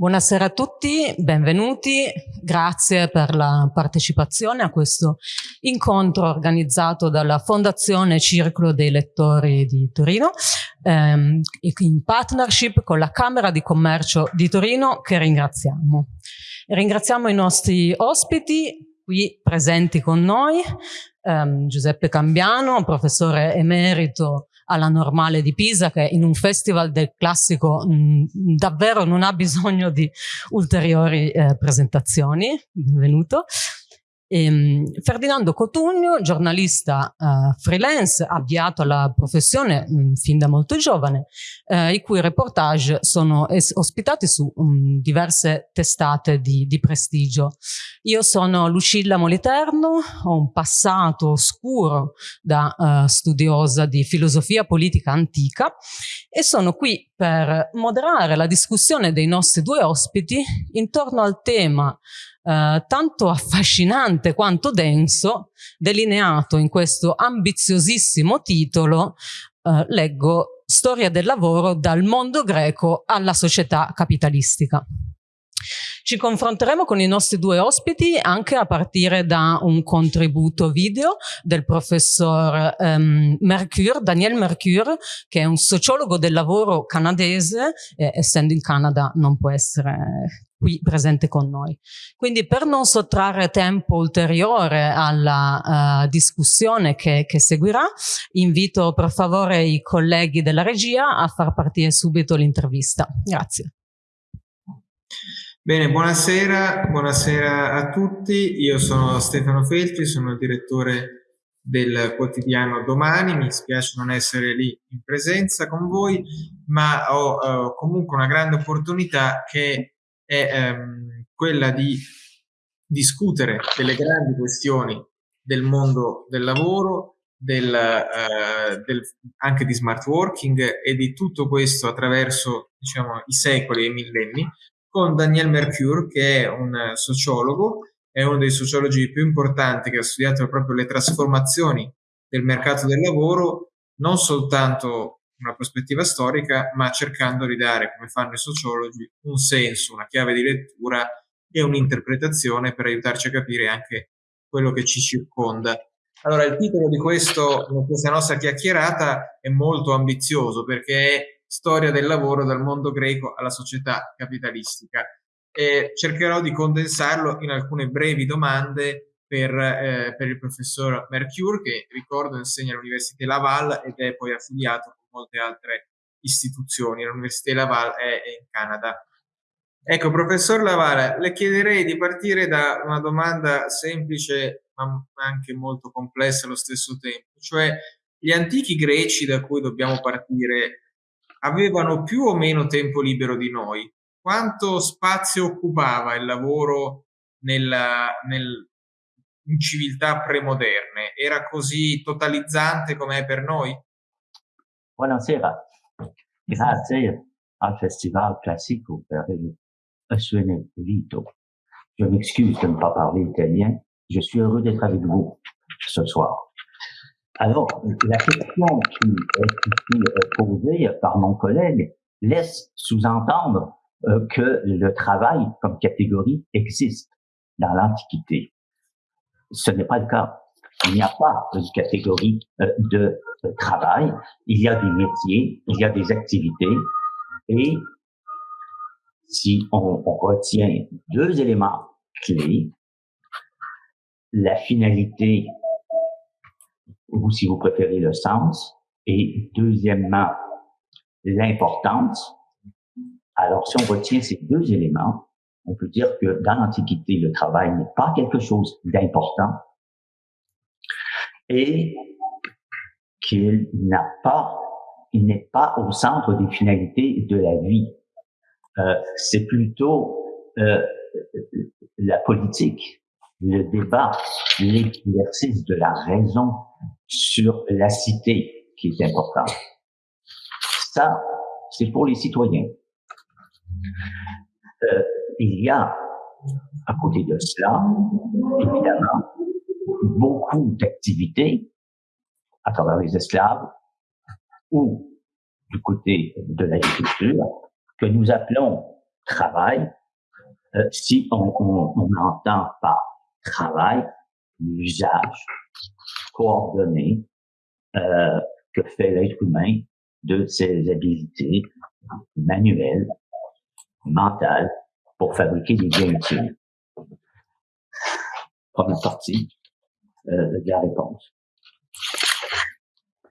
Buonasera a tutti, benvenuti, grazie per la partecipazione a questo incontro organizzato dalla Fondazione Circolo dei Lettori di Torino ehm, in partnership con la Camera di Commercio di Torino che ringraziamo. ringraziamo i nostri ospiti qui presenti con noi, ehm, Giuseppe Cambiano, professore emerito alla Normale di Pisa che in un festival del classico mh, davvero non ha bisogno di ulteriori eh, presentazioni. Benvenuto. Ehm, Ferdinando Cotugno, giornalista eh, freelance, avviato alla professione mh, fin da molto giovane, eh, i cui reportage sono ospitati su mh, diverse testate di, di, prestigio. Io sono Lucilla Moliterno, ho un passato oscuro da uh, studiosa di filosofia politica antica e sono qui per moderare la discussione dei nostri due ospiti intorno al tema eh, tanto affascinante quanto denso, delineato in questo ambiziosissimo titolo, eh, leggo Storia del lavoro dal mondo greco alla società capitalistica. Ci confronteremo con i nostri due ospiti anche a partire da un contributo video del professor um, Mercure, Daniel Mercure, che è un sociologo del lavoro canadese, eh, essendo in Canada non può essere qui presente con noi. Quindi per non sottrarre tempo ulteriore alla uh, discussione che, che, seguirà, invito per favore i colleghi della regia a far partire subito l'intervista. Grazie. Bene, buonasera, buonasera a tutti. Io sono Stefano Feltri, sono il direttore del quotidiano Domani, mi spiace non essere lì in presenza con voi, ma ho uh, comunque una grande opportunità che è ehm, quella di discutere delle grandi questioni del mondo del lavoro, del, eh, del, anche di smart working e di tutto questo attraverso diciamo, i secoli e i millenni con Daniel Mercure che è un sociologo, è uno dei sociologi più importanti che ha studiato proprio le trasformazioni del mercato del lavoro, non soltanto una prospettiva storica, ma cercando di dare, come fanno i sociologi, un senso, una chiave di lettura e un'interpretazione per aiutarci a capire anche quello che ci circonda. Allora, il titolo di, questo, questa nostra chiacchierata è molto ambizioso perché è Storia del lavoro dal mondo greco alla società capitalistica e cercherò di condensarlo in alcune brevi domande per, eh, per il professor Mercure che ricordo insegna all'Università Laval ed è poi affiliato molte altre istituzioni. L'Università Laval è, in Canada. Ecco, professor Laval, le chiederei di partire da una domanda semplice ma anche molto complessa allo stesso tempo, cioè gli antichi greci da cui dobbiamo partire avevano più o meno tempo libero di noi? Quanto spazio occupava il lavoro nella, nel, in civiltà premoderne? Era così totalizzante come è per noi? Buonasera, grazie al Festival Classico per il suo invito. Je m'excuse de ne pas parler italien. Je suis heureux d'être avec vous ce soir. Alors, la question qui est ici posée par mon collègue laisse sous-entendre euh, que le travail comme catégorie existe dans l'Antiquité. Ce n'est pas le cas. Il n'y a pas de catégorie euh, de travail, il y a des métiers, il y a des activités, et si on, on retient deux éléments clés, la finalité, ou si vous préférez le sens, et deuxièmement, l'importance, alors si on retient ces deux éléments, on peut dire que dans l'Antiquité, le travail n'est pas quelque chose d'important, et qu'il n'a pas, il n'est pas au centre des finalités de la vie. Euh, c'est plutôt euh, la politique, le débat, l'exercice de la raison sur la cité qui est important. Ça, c'est pour les citoyens. Euh, il y a, à côté de cela, évidemment, beaucoup d'activités à travers les esclaves ou du côté de l'agriculture que nous appelons travail, euh, si on, on, on, entend par travail l'usage coordonné euh, que fait l'être humain de ses habiletés manuelles, mentales, pour fabriquer des biens utiles. Première partie de la réponse.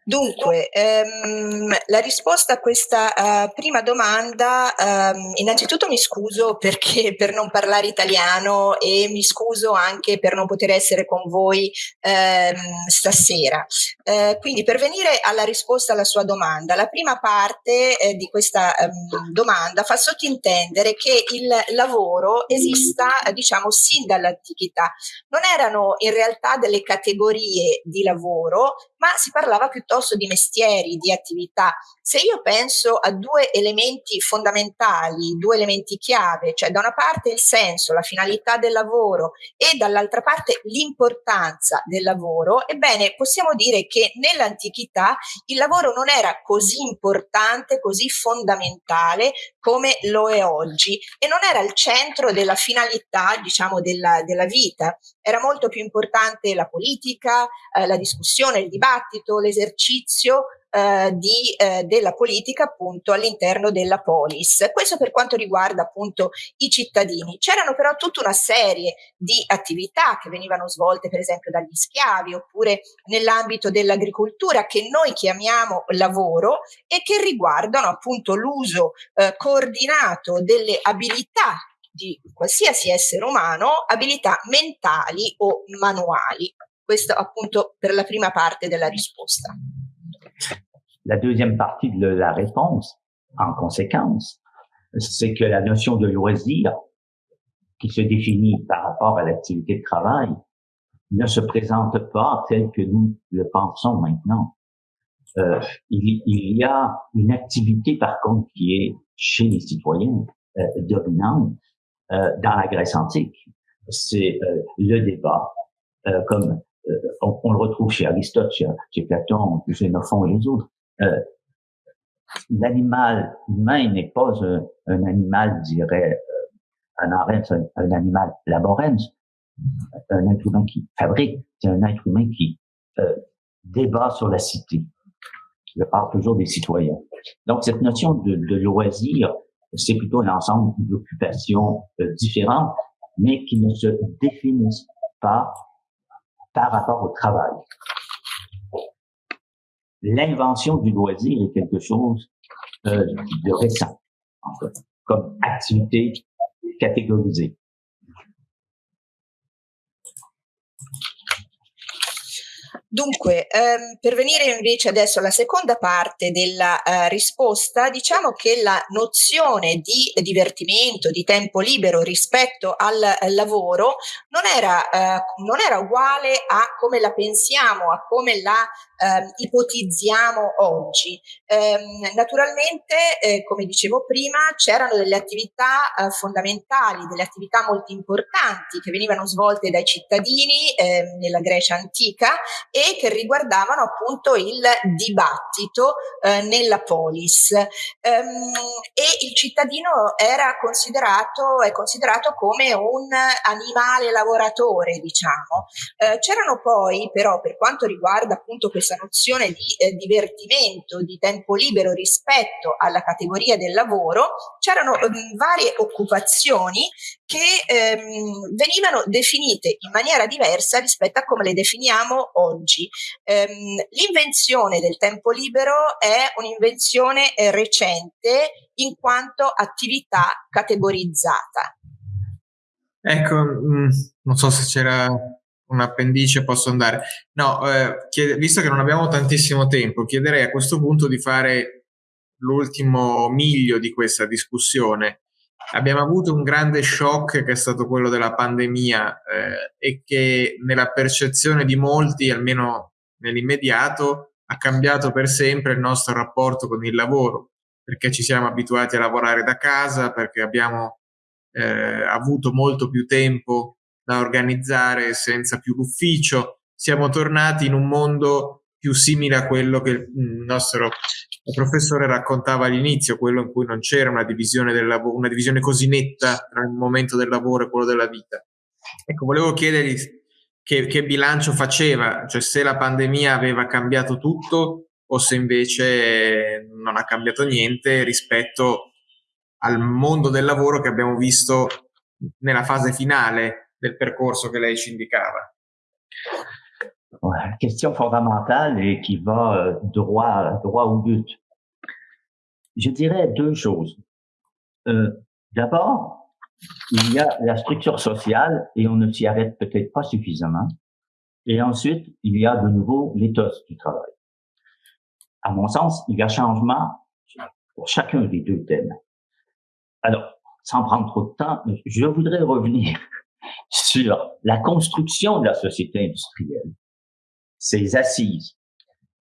Dunque, ehm, la risposta a questa uh, prima domanda, um, innanzitutto mi scuso perché per non parlare italiano e mi scuso anche per non poter essere con voi um, stasera. Uh, quindi per venire alla risposta alla sua domanda, la prima parte eh, di questa um, domanda fa sottintendere che il lavoro esista, diciamo, sin dall'antichità. Non erano in realtà delle categorie di lavoro, ma si parlava piuttosto di mestieri, di attività. Se io penso a due elementi fondamentali, due elementi chiave, cioè da una parte il senso, la finalità del lavoro e dall'altra parte l'importanza del lavoro, ebbene possiamo dire che nell'antichità il lavoro non era così importante, così fondamentale come lo è oggi e non era il centro della finalità, diciamo, della, della vita. Era molto più importante la politica, eh, la discussione, il dibattito, l'esercizio eh, di, eh, della politica appunto all'interno della polis. Questo per quanto riguarda appunto i cittadini. C'erano però tutta una serie di attività che venivano svolte per esempio dagli schiavi oppure nell'ambito dell'agricoltura che noi chiamiamo lavoro e che riguardano appunto l'uso eh, coordinato delle abilità di qualsiasi essere umano, abilità mentali o manuali. Questo appunto per la prima parte della risposta. La deuxième partie de la réponse, en conséquence, c'est que la notion de loisir, qui se définit par rapport à l'activité de travail, ne se présente pas telle que nous le pensons maintenant. Euh, il, y a une activité, par contre, qui est chez les citoyens euh, dominante euh, dans la Grèce antique. C'est euh, le débat, comme on, le retrouve chez Aristote, chez, Platon, chez Xénophon et les autres. L'animal humain n'est pas un, un, animal, dirais euh, un, un, un animal laborens, un être humain qui fabrique, c'est un être humain qui débat sur la cité. Je parle toujours des citoyens. Donc cette notion de, loisir, c'est plutôt un ensemble d'occupations euh, différentes, mais qui ne se définissent pas par rapport au travail l'invention du loisir est quelque chose euh, de récent, en fait, comme activité catégorisée. Dunque, ehm, per venire invece adesso alla seconda parte della eh, risposta, diciamo che la nozione di divertimento, di tempo libero rispetto al, al lavoro non era, eh, non era, uguale a come la pensiamo, a come la eh, ipotizziamo oggi. Ehm, naturalmente, eh, come dicevo prima, c'erano delle attività eh, fondamentali, delle attività molto importanti che venivano svolte dai cittadini ehm, nella Grecia antica e che riguardavano appunto il dibattito eh, nella polis. Ehm, e il cittadino era considerato, è considerato come un animale lavoratore, diciamo. Eh, c'erano poi però per quanto riguarda appunto questa nozione di eh, divertimento, di tempo libero rispetto alla categoria del lavoro, c'erano ehm, varie occupazioni che ehm, venivano definite in maniera diversa rispetto a come le definiamo oggi. Ehm, l'invenzione del tempo libero è un'invenzione eh, recente in quanto attività categorizzata. Ecco, mh, mm, non so se c'era un appendice, posso andare. No, eh, chied- visto che non abbiamo tantissimo tempo, chiederei a questo punto di fare l'ultimo miglio di questa discussione abbiamo avuto un grande shock che è stato quello della pandemia eh, e che nella percezione di molti, almeno nell'immediato, ha cambiato per sempre il nostro rapporto con il lavoro, perché ci siamo abituati a lavorare da casa, perché abbiamo eh, avuto molto più tempo da organizzare senza più l'ufficio, siamo tornati in un mondo più simile a quello che il nostro professore raccontava all'inizio, quello in cui non c'era una divisione, del lavoro, una divisione così netta tra il momento del lavoro e quello della vita. Ecco, volevo chiedergli che, che bilancio faceva, cioè se la pandemia aveva cambiato tutto o se invece non ha cambiato niente rispetto al mondo del lavoro che abbiamo visto nella fase finale del percorso che lei ci indicava. Question fondamentale et qui va euh, droit, droit au but. Je dirais deux choses. Euh, D'abord, il y a la structure sociale et on ne s'y arrête peut-être pas suffisamment. Et ensuite, il y a de nouveau l'éthos du travail. À mon sens, il y a changement pour chacun des deux thèmes. Alors, sans prendre trop de temps, je voudrais revenir sur la construction de la société industrielle, ses assises.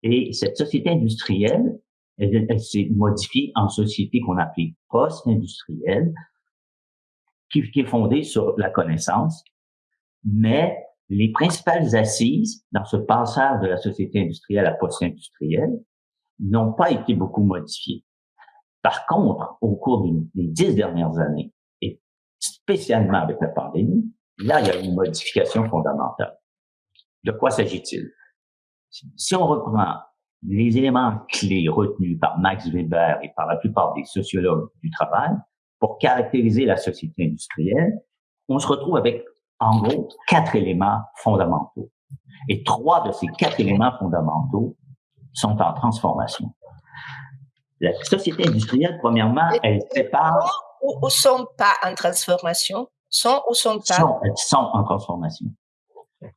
Et cette société industrielle, elle, s'est modifiée en société qu'on appelle post-industrielle, qui, est fondée sur la connaissance, mais les principales assises dans ce passage de la société industrielle à post-industrielle n'ont pas été beaucoup modifiées. Par contre, au cours des dix dernières années, spécialement avec la pandémie, là, il y a une modification fondamentale. De quoi s'agit-il? Si on reprend les éléments clés retenus par Max Weber et par la plupart des sociologues du travail pour caractériser la société industrielle, on se retrouve avec, en gros, quatre éléments fondamentaux. Et trois de ces quatre éléments fondamentaux sont en transformation. La société industrielle, premièrement, elle sépare... Ou, sont pas en transformation Sont ou sont pas sont, sont en transformation.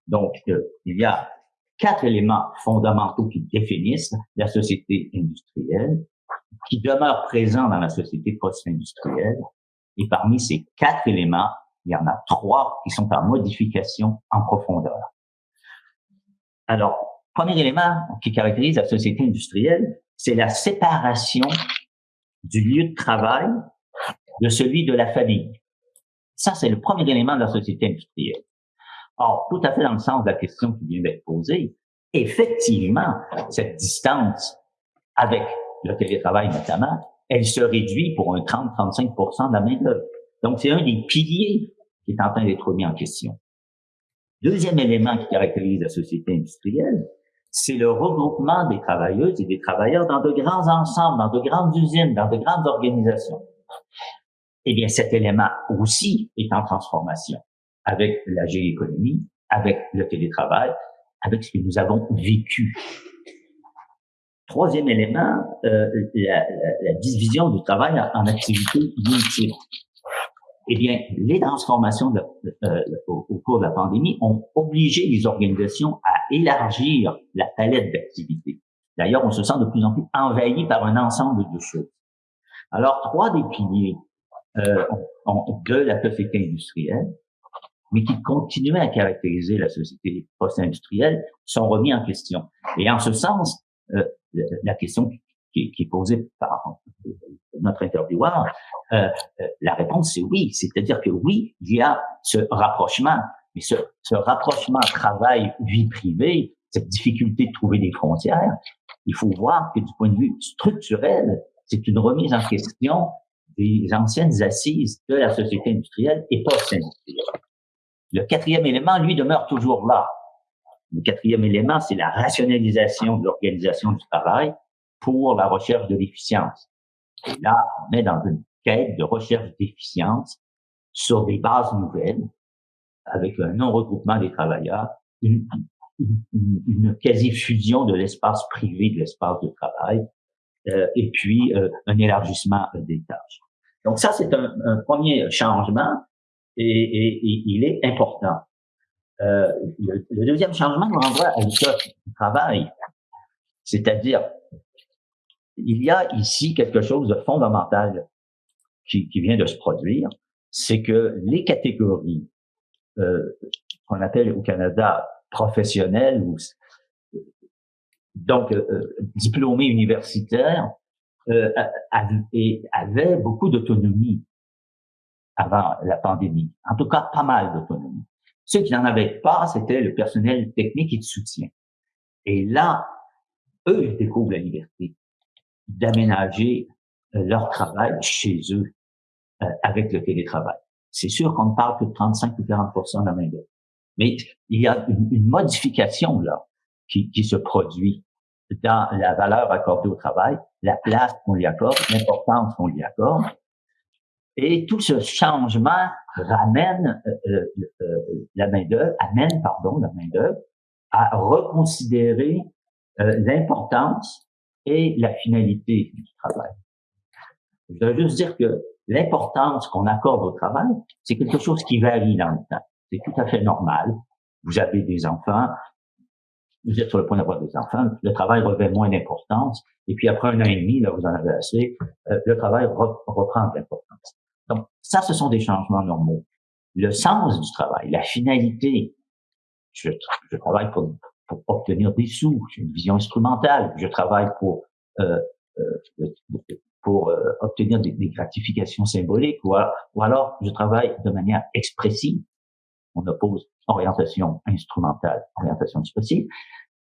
Donc, euh, il y a quatre éléments fondamentaux qui définissent la société industrielle, qui demeurent présents dans la société post-industrielle. Et parmi ces quatre éléments, il y en a trois qui sont en modification en profondeur. Alors, premier élément qui caractérise la société industrielle, c'est la séparation du lieu de travail de celui de la famille. Ça, c'est le premier élément de la société industrielle. Or, tout à fait dans le sens de la question qui vient d'être posée, effectivement, cette distance avec le télétravail notamment, elle se réduit pour un 30-35 de la main-d'œuvre. Donc, c'est un des piliers qui est en train d'être mis en question. Deuxième élément qui caractérise la société industrielle, c'est le regroupement des travailleuses et des travailleurs dans de grands ensembles, dans de grandes usines, dans de grandes organisations. Eh bien, cet élément aussi est en transformation avec la géoéconomie, avec le télétravail, avec ce que nous avons vécu. Troisième élément, euh, la, la, division du travail en, activités multiples eh bien, les transformations euh, au, cours de la pandémie ont obligé les organisations à élargir la palette d'activités. D'ailleurs, on se sent de plus en plus envahi par un ensemble de choses. Alors, trois des piliers euh, de la société industrielle, mais qui continuaient à caractériser la société post-industrielle, sont remis en question. Et en ce sens, euh, la question qui, est posée par notre intervieweur, euh, euh, la réponse c'est oui. C'est-à-dire que oui, il y a ce rapprochement, mais ce, ce rapprochement travail-vie privée, cette difficulté de trouver des frontières, il faut voir que du point de vue structurel, c'est une remise en question des anciennes assises de la société industrielle et post-industrielle. Le quatrième élément, lui, demeure toujours là. Le quatrième élément, c'est la rationalisation de l'organisation du travail pour la recherche de l'efficience. Et là, on est dans une quête de recherche d'efficience sur des bases nouvelles, avec un non-regroupement des travailleurs, une, quasi-fusion de l'espace privé de l'espace de travail, euh, et puis euh, un élargissement des tâches. Donc ça, c'est un, premier changement, et, il est important. Euh, le, deuxième changement nous renvoie à l'état du travail, c'est-à-dire il y a ici quelque chose de fondamental qui, vient de se produire, c'est que les catégories euh, qu'on appelle au Canada professionnelles ou donc euh, euh diplômés universitaires euh, avaient beaucoup d'autonomie avant la pandémie. En tout cas, pas mal d'autonomie. Ceux qui n'en avaient pas, c'était le personnel technique et de soutien. Et là, eux, ils découvrent la liberté d'aménager euh, leur travail chez eux euh, avec le télétravail. C'est sûr qu'on ne parle que de 35 ou 40 de la main d'œuvre. Mais il y a une, modification là qui, qui, se produit dans la valeur accordée au travail, la place qu'on lui accorde, l'importance qu'on lui accorde. Et tout ce changement ramène euh, la main d'œuvre, amène pardon la main d'œuvre à reconsidérer l'importance et la finalité du travail. Je dois juste dire que l'importance qu'on accorde au travail, c'est quelque chose qui varie dans le temps. C'est tout à fait normal. Vous avez des enfants, vous êtes sur le point d'avoir des enfants, le travail revêt moins d'importance, et puis après un an et demi, là, vous en avez assez, euh, le travail reprend de l'importance. Donc, ça, ce sont des changements normaux. Le sens du travail, la finalité, je, je travaille pour, pour obtenir des sous, j'ai une vision instrumentale, je travaille pour euh, euh, pour euh, obtenir des, gratifications symboliques ou, ou, alors je travaille de manière expressive. On oppose orientation instrumentale, orientation expressive.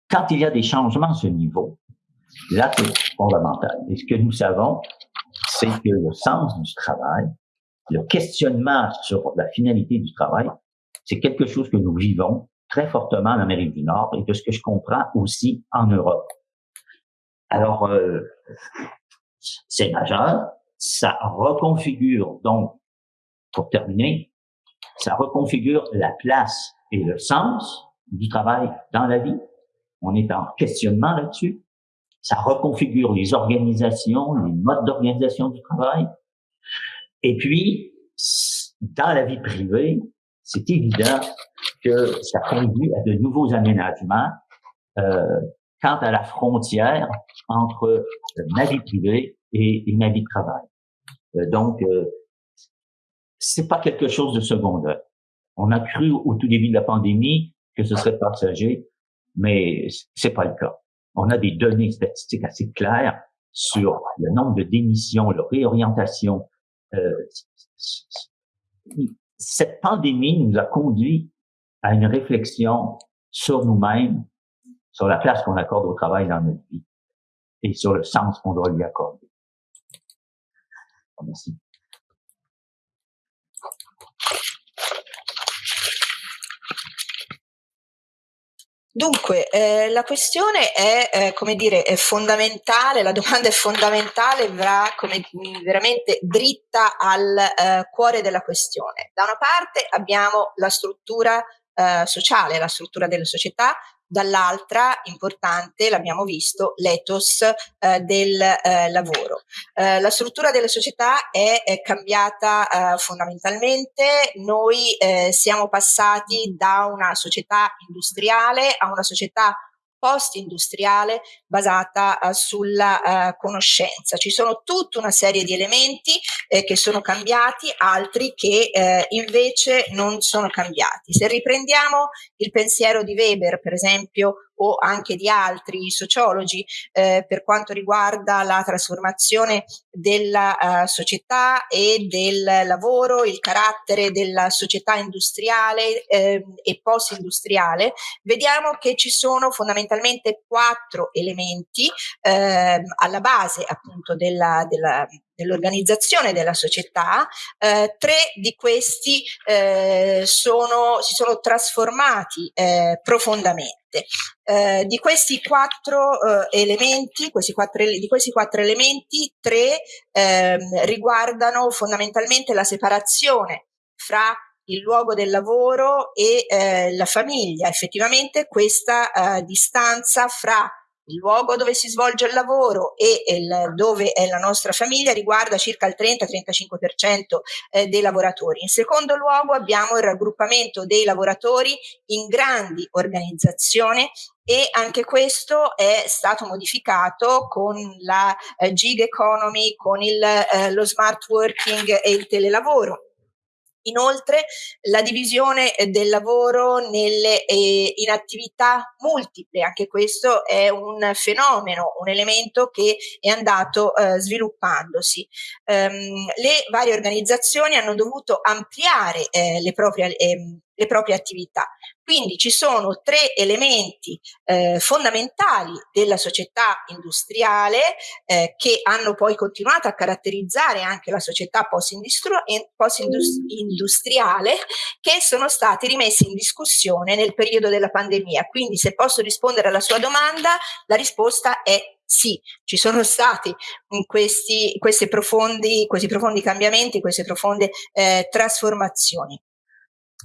Quand il y a des changements à ce niveau, là c'est fondamental. Et ce que nous savons, c'est que le sens du travail, le questionnement sur la finalité du travail, c'est quelque chose que nous vivons très fortement en Amérique du Nord et de ce que je comprends aussi en Europe. Alors, euh, c'est majeur. Ça reconfigure donc, pour terminer, ça reconfigure la place et le sens du travail dans la vie. On est en questionnement là-dessus. Ça reconfigure les organisations, les modes d'organisation du travail. Et puis, dans la vie privée, c'est évident que ça conduit à de nouveaux aménagements euh, quant à la frontière entre ma vie privée et, ma vie de travail. Euh, donc, euh, c'est pas quelque chose de secondaire. On a cru au tout début de la pandémie que ce serait passager, mais c'est pas le cas. On a des données statistiques assez claires sur le nombre de démissions, leur réorientation. Euh, cette pandémie nous a conduit à une réflexion sur nous-mêmes, sur la place qu'on accorde au travail dans notre vie et sur le sens qu'on doit lui accorder. Merci. Dunque, eh, la questione è, eh, come dire, è fondamentale, la domanda è fondamentale, va come, veramente dritta al eh, cuore della questione. Da una parte abbiamo la struttura eh, sociale, la struttura delle società, dall'altra importante, l'abbiamo visto, l'ethos eh, del eh, lavoro. Eh, la struttura delle società è, è cambiata eh, fondamentalmente, noi eh, siamo passati da una società industriale a una società post-industriale basata uh, sulla uh, conoscenza. Ci sono tutta una serie di elementi eh, che sono cambiati, altri che eh, invece non sono cambiati. Se riprendiamo il pensiero di Weber, per esempio, o anche di altri sociologi eh, per quanto riguarda la trasformazione della uh, società e del lavoro, il carattere della società industriale eh, e post-industriale, vediamo che ci sono fondamentalmente quattro elementi eh, alla base appunto della, della dell'organizzazione della società, eh, tre di questi eh, sono, si sono trasformati eh, profondamente. Eh, di questi quattro eh, elementi, questi quattro, di questi quattro elementi, tre ehm, riguardano fondamentalmente la separazione fra il luogo del lavoro e eh, la famiglia. Effettivamente questa distanza fra il luogo dove si svolge il lavoro e il, dove è la nostra famiglia riguarda circa il 30-35% eh, dei lavoratori. In secondo luogo abbiamo il raggruppamento dei lavoratori in grandi organizzazioni e anche questo è stato modificato con la eh, gig economy, con il, eh, lo smart working e il telelavoro. Inoltre la divisione eh, del lavoro nelle, eh, in attività multiple, anche questo è un fenomeno, un elemento che è andato eh, sviluppandosi. Um, le varie organizzazioni hanno dovuto ampliare eh, le proprie, ehm, le proprie attività. Quindi ci sono tre elementi eh, fondamentali della società industriale eh, che hanno poi continuato a caratterizzare anche la società post-industriale che sono stati rimessi in discussione nel periodo della pandemia. Quindi se posso rispondere alla sua domanda, la risposta è sì, ci sono stati questi, questi, profondi, questi profondi cambiamenti, queste profonde eh, trasformazioni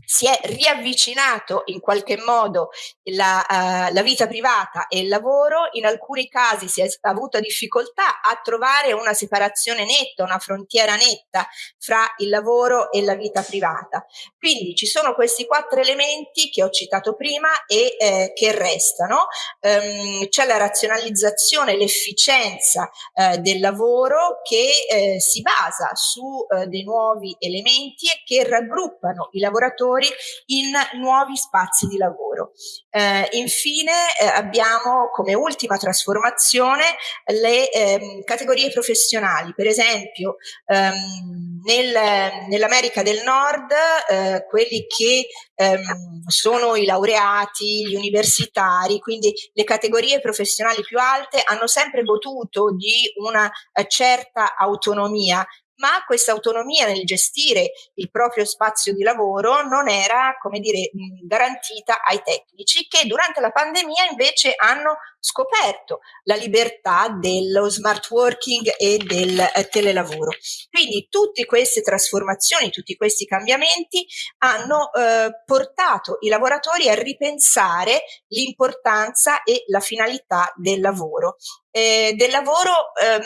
si è riavvicinato in qualche modo la, uh, la, vita privata e il lavoro, in alcuni casi si è avuta difficoltà a trovare una separazione netta, una frontiera netta fra il lavoro e la vita privata. Quindi ci sono questi quattro elementi che ho citato prima e eh, che restano. Um, c'è la razionalizzazione, l'efficienza eh, del lavoro che eh, si basa su eh, dei nuovi elementi e che raggruppano i lavoratori lavoratori in nuovi spazi di lavoro. Eh, infine eh, abbiamo come ultima trasformazione le ehm, categorie professionali, per esempio ehm, nel, nell'America del Nord eh, quelli che ehm, sono i laureati, gli universitari, quindi le categorie professionali più alte hanno sempre goduto di una eh, certa autonomia ma questa autonomia nel gestire il proprio spazio di lavoro non era, come dire, garantita ai tecnici che durante la pandemia invece hanno scoperto la libertà dello smart working e del eh, telelavoro. Quindi tutte queste trasformazioni, tutti questi cambiamenti hanno eh, portato i lavoratori a ripensare l'importanza e la finalità del lavoro. Eh, del lavoro, eh,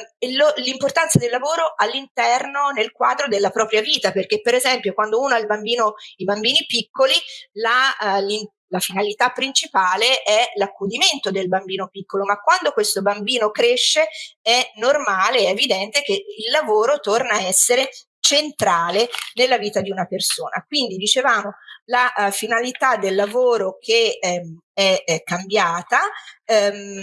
l'importanza del lavoro all'interno, nel quadro della propria vita, perché per esempio quando uno ha bambino, i bambini piccoli, la, eh, la finalità principale è l'accudimento del bambino piccolo, ma quando questo bambino cresce è normale, è evidente che il lavoro torna a essere centrale nella vita di una persona. Quindi dicevamo la uh, finalità del lavoro che ehm, è, è, cambiata, ehm,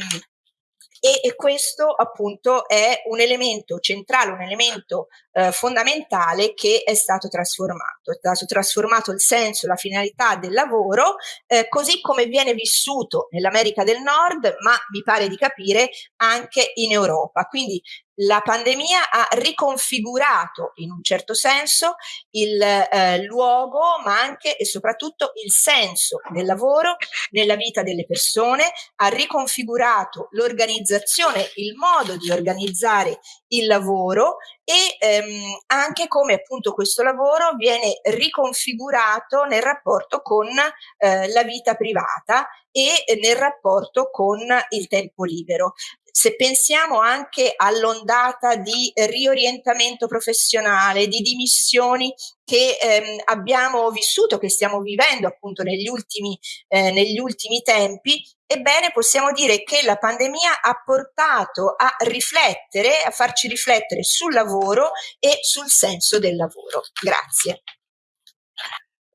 e, e, questo appunto è un elemento centrale, un elemento eh, fondamentale che è stato trasformato. È stato trasformato il senso, la finalità del lavoro, eh, così come viene vissuto nell'America del Nord, ma mi pare di capire anche in Europa. Quindi la pandemia ha riconfigurato in un certo senso il eh, luogo, ma anche e soprattutto il senso del lavoro nella vita delle persone, ha riconfigurato l'organizzazione, il modo di organizzare il lavoro e ehm, anche come appunto questo lavoro viene riconfigurato nel rapporto con eh, la vita privata e nel rapporto con il tempo libero se pensiamo anche all'ondata di riorientamento professionale, di dimissioni che ehm, abbiamo vissuto, che stiamo vivendo appunto negli ultimi, eh, negli ultimi tempi, ebbene possiamo dire che la pandemia ha portato a riflettere, a farci riflettere sul lavoro e sul senso del lavoro. Grazie.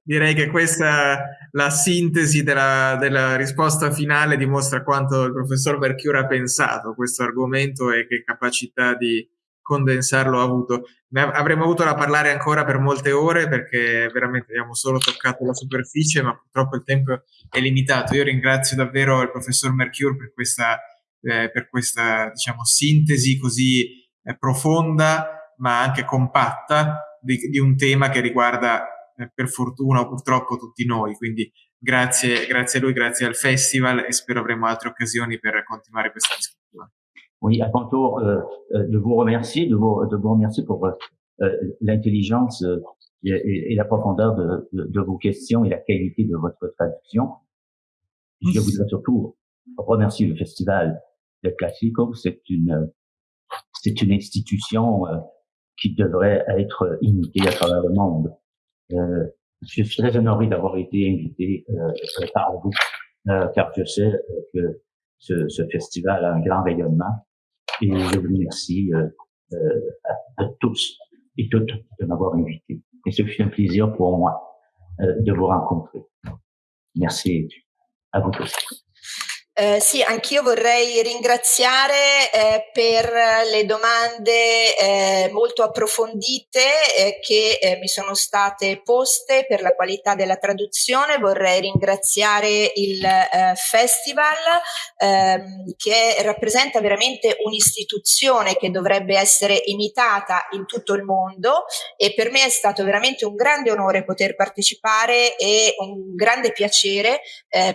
Direi che questa la sintesi della, della, risposta finale dimostra quanto il professor Mercure ha pensato a questo argomento e che capacità di condensarlo ha avuto. Ne avremmo avuto da parlare ancora per molte ore perché veramente abbiamo solo toccato la superficie, ma purtroppo il tempo è limitato. Io ringrazio davvero il professor Mercure per questa, eh, per questa diciamo, sintesi così eh, profonda ma anche compatta di, di un tema che riguarda per fortuna purtroppo tutti noi. Quindi grazie, grazie a lui, grazie al festival e spero avremo altre occasioni per continuare questa discussione. Oui, à tour euh, euh, de vous remercier, de vous, de vous remercier pour euh, l'intelligence euh, et, et, la profondeur de, de, de, vos questions et la qualité de votre traduction. Je voudrais surtout remercier le festival de Classico. C'est une, c'est une institution euh, qui devrait être imitée à travers le monde. Euh, je suis très honoré d'avoir été invité euh, par vous, euh, car je sais que ce, ce, festival a un grand rayonnement. Et je vous remercie à, à, tous et toutes de m'avoir invité. Et ce fut un plaisir pour moi de vous rencontrer. Merci à vous tous. Eh, sì, anch'io vorrei ringraziare eh, per le domande eh, molto approfondite eh, che eh, mi sono state poste per la qualità della traduzione. Vorrei ringraziare il eh, festival ehm, che rappresenta veramente un'istituzione che dovrebbe essere imitata in tutto il mondo e per me è stato veramente un grande onore poter partecipare e un grande piacere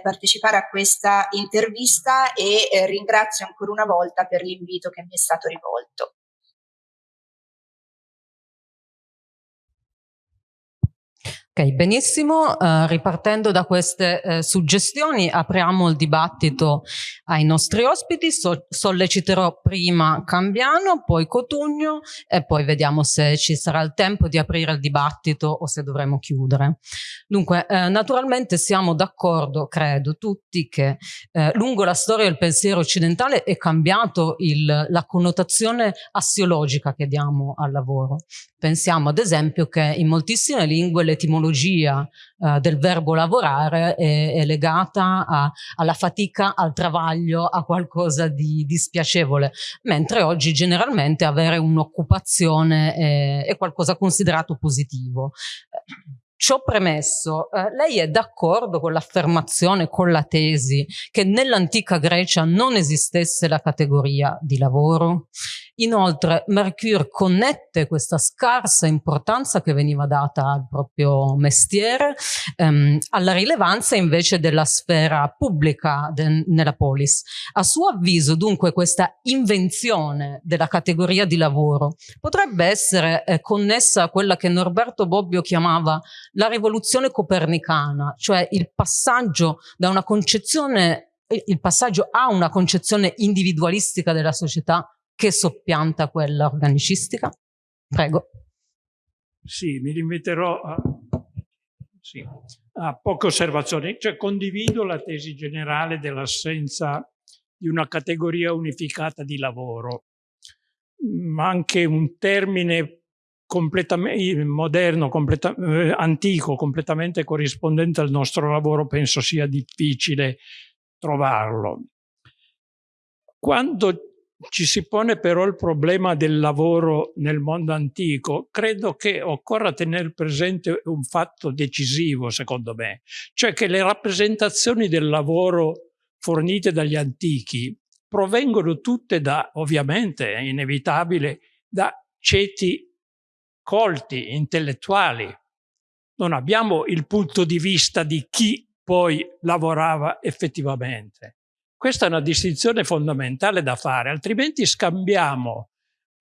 partecipare a questa intervista intervista e eh, ringrazio ancora una volta per l'invito che mi è stato rivolto. Benissimo. Uh, ripartendo da queste uh, suggestioni, apriamo il dibattito ai nostri ospiti. So solleciterò prima Cambiano, poi Cotugno e poi vediamo se ci sarà il tempo di aprire il dibattito o se dovremo chiudere. Dunque, uh, naturalmente siamo d'accordo, credo, tutti che lungo la storia del pensiero occidentale è cambiato il, la connotazione assiologica che diamo al lavoro. Pensiamo ad esempio che in moltissime lingue l'etimologia eh, del verbo lavorare è, è legata a, alla fatica, al travaglio, a qualcosa di, di spiacevole, mentre oggi generalmente avere un'occupazione è, è qualcosa considerato positivo. Ciò premesso, eh, lei è d'accordo con l'affermazione, con la tesi, che nell'antica Grecia non esistesse la categoria di lavoro? Inoltre Mercure connette questa scarsa importanza che veniva data al proprio mestiere ehm, alla rilevanza invece della sfera pubblica nella polis. A suo avviso dunque questa invenzione della categoria di lavoro potrebbe essere eh, connessa a quella che Norberto Bobbio chiamava la rivoluzione copernicana, cioè il passaggio da una concezione il passaggio a una concezione individualistica della società che soppianta quella organicistica? Prego. Sì, mi limiterò a, sì, a poche osservazioni. Cioè, condivido la tesi generale dell'assenza di una categoria unificata di lavoro, ma anche un termine completamente moderno, completa, eh, antico, completamente corrispondente al nostro lavoro, penso sia difficile trovarlo. Quando ci si pone però il problema del lavoro nel mondo antico, credo che occorra tenere presente un fatto decisivo, secondo me, cioè che le rappresentazioni del lavoro fornite dagli antichi provengono tutte da, ovviamente, è inevitabile, da ceti colti, intellettuali. Non abbiamo il punto di vista di chi poi lavorava effettivamente. Questa è una distinzione fondamentale da fare, altrimenti scambiamo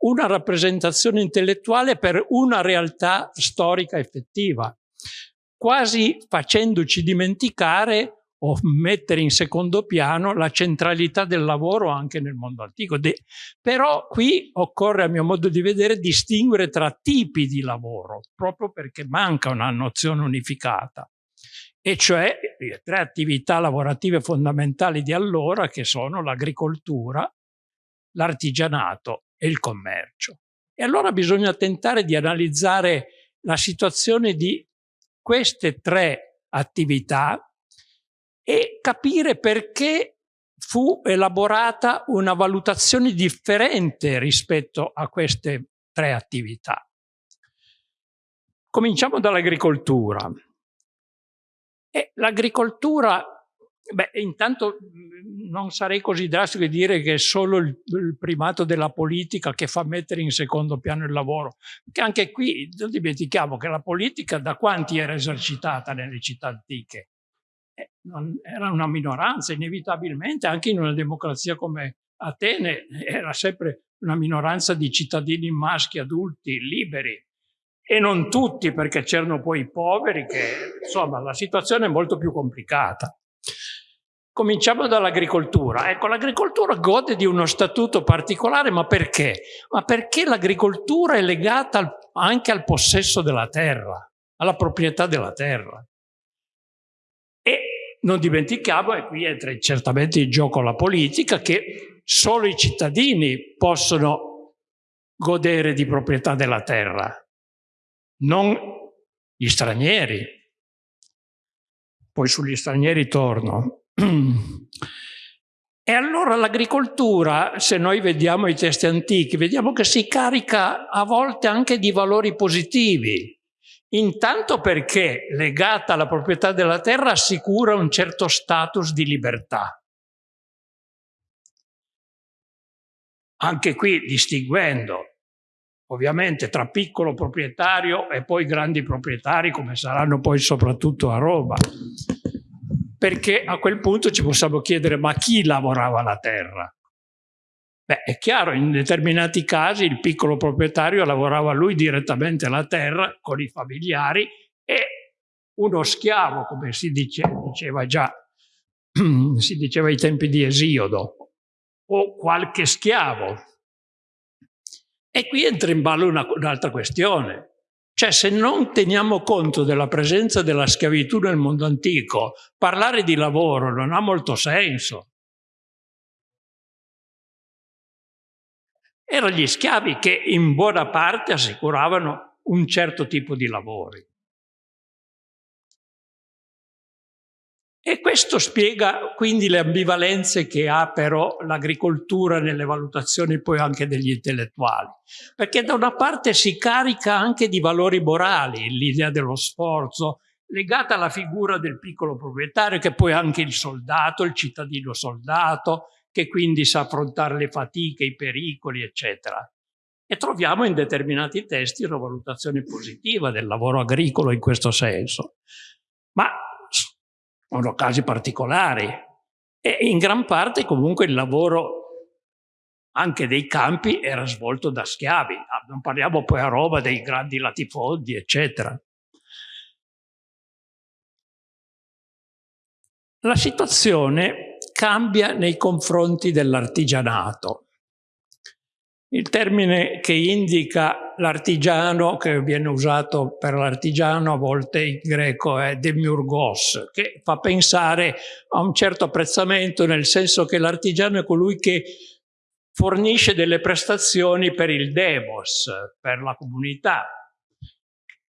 una rappresentazione intellettuale per una realtà storica effettiva, quasi facendoci dimenticare o mettere in secondo piano la centralità del lavoro anche nel mondo antico. De però qui occorre, a mio modo di vedere, distinguere tra tipi di lavoro, proprio perché manca una nozione unificata e cioè le tre attività lavorative fondamentali di allora che sono l'agricoltura, l'artigianato e il commercio. E allora bisogna tentare di analizzare la situazione di queste tre attività e capire perché fu elaborata una valutazione differente rispetto a queste tre attività. Cominciamo dall'agricoltura. E l'agricoltura, beh, intanto mm, non sarei così drastico di dire che è solo il, il, primato della politica che fa mettere in secondo piano il lavoro, perché anche qui non dimentichiamo che la politica da quanti era esercitata nelle città antiche? Eh, era una minoranza, inevitabilmente, anche in una democrazia come Atene era sempre una minoranza di cittadini maschi adulti, liberi, e non tutti perché c'erano poi i poveri che insomma la situazione è molto più complicata. Cominciamo dall'agricoltura. Ecco, l'agricoltura gode di uno statuto particolare, ma perché? Ma perché l'agricoltura è legata al, anche al possesso della terra, alla proprietà della terra. E non dimentichiamo, e qui entra certamente in gioco la politica, che solo i cittadini possono godere di proprietà della terra non gli stranieri. Poi sugli stranieri torno. E allora l'agricoltura, se noi vediamo i testi antichi, vediamo che si carica a volte anche di valori positivi. Intanto perché legata alla proprietà della terra assicura un certo status di libertà. Anche qui distinguendo ovviamente tra piccolo proprietario e poi grandi proprietari come saranno poi soprattutto a Roma perché a quel punto ci possiamo chiedere ma chi lavorava la terra? Beh, è chiaro, in determinati casi il piccolo proprietario lavorava lui direttamente la terra con i familiari e uno schiavo, come si dice, diceva già, si diceva ai tempi di Esiodo, o qualche schiavo. E qui entra in ballo un'altra questione. Cioè se non teniamo conto della presenza della schiavitù nel mondo antico, parlare di lavoro non ha molto senso. Erano gli schiavi che in buona parte assicuravano un certo tipo di lavori. E questo spiega quindi le ambivalenze che ha però l'agricoltura nelle valutazioni poi anche degli intellettuali. Perché da una parte si carica anche di valori morali, l'idea dello sforzo, legata alla figura del piccolo proprietario, che poi è anche il soldato, il cittadino soldato, che quindi sa affrontare le fatiche, i pericoli, eccetera. E troviamo in determinati testi una valutazione positiva del lavoro agricolo in questo senso. Ma sono casi particolari e in gran parte comunque il lavoro anche dei campi era svolto da schiavi, ah, non parliamo poi a Roma dei grandi latifondi, eccetera. La situazione cambia nei confronti dell'artigianato. Il termine che indica l'artigiano, che viene usato per l'artigiano, a volte in greco è demiurgos, che fa pensare a un certo apprezzamento, nel senso che l'artigiano è colui che fornisce delle prestazioni per il demos, per la comunità,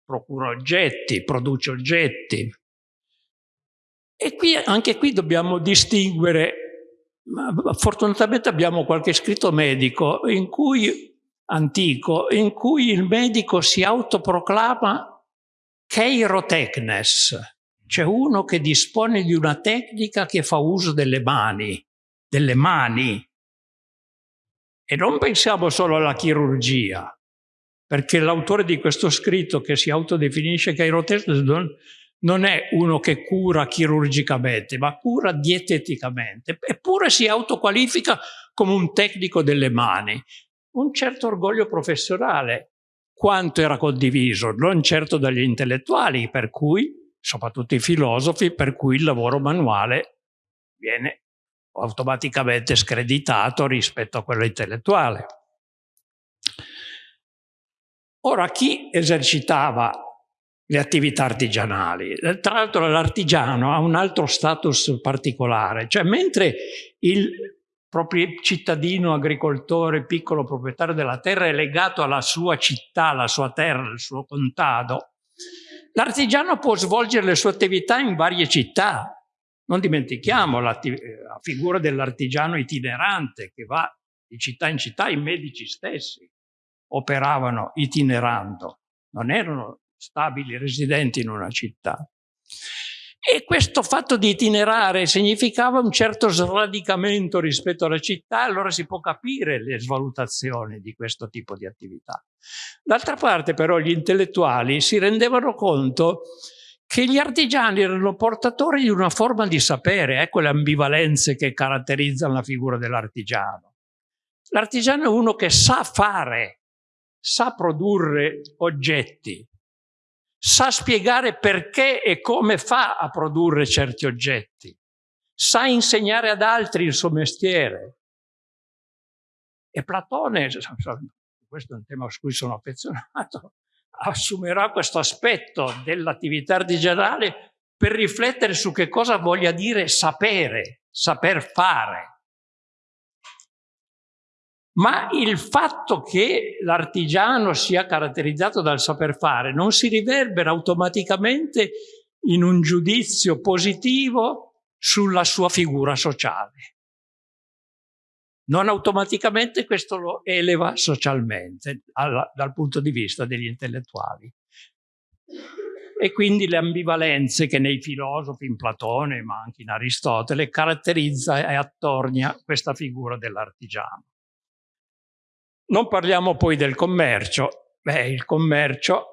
procura oggetti, produce oggetti. E qui, anche qui dobbiamo distinguere fortunatamente abbiamo qualche scritto medico in cui, antico in cui il medico si autoproclama Keirotechnes, cioè uno che dispone di una tecnica che fa uso delle mani, delle mani. E non pensiamo solo alla chirurgia, perché l'autore di questo scritto che si autodefinisce Keirotechnes non, non è uno che cura chirurgicamente, ma cura dieteticamente, eppure si autoqualifica come un tecnico delle mani. Un certo orgoglio professionale, quanto era condiviso, non certo dagli intellettuali, per cui, soprattutto i filosofi, per cui il lavoro manuale viene automaticamente screditato rispetto a quello intellettuale. Ora, chi esercitava le attività artigianali. Tra l'altro l'artigiano ha un altro status particolare, cioè mentre il proprio cittadino, agricoltore, piccolo proprietario della terra è legato alla sua città, alla sua terra, al suo contado, l'artigiano può svolgere le sue attività in varie città. Non dimentichiamo la, figura dell'artigiano itinerante che va di città in città, i medici stessi operavano itinerando, non erano stabili residenti in una città. E questo fatto di itinerare significava un certo sradicamento rispetto alla città, allora si può capire le svalutazioni di questo tipo di attività. D'altra parte però gli intellettuali si rendevano conto che gli artigiani erano portatori di una forma di sapere, ecco le ambivalenze che caratterizzano la figura dell'artigiano. L'artigiano è uno che sa fare, sa produrre oggetti, sa spiegare perché e come fa a produrre certi oggetti, sa insegnare ad altri il suo mestiere. E Platone, questo è un tema su cui sono affezionato, assumerà questo aspetto dell'attività artigianale per riflettere su che cosa voglia dire sapere, saper fare. Ma il fatto che l'artigiano sia caratterizzato dal saper fare non si riverbera automaticamente in un giudizio positivo sulla sua figura sociale. Non automaticamente questo lo eleva socialmente alla, dal punto di vista degli intellettuali. E quindi le ambivalenze che nei filosofi, in Platone, ma anche in Aristotele, caratterizza e attornia questa figura dell'artigiano. Non parliamo poi del commercio. Beh, il commercio...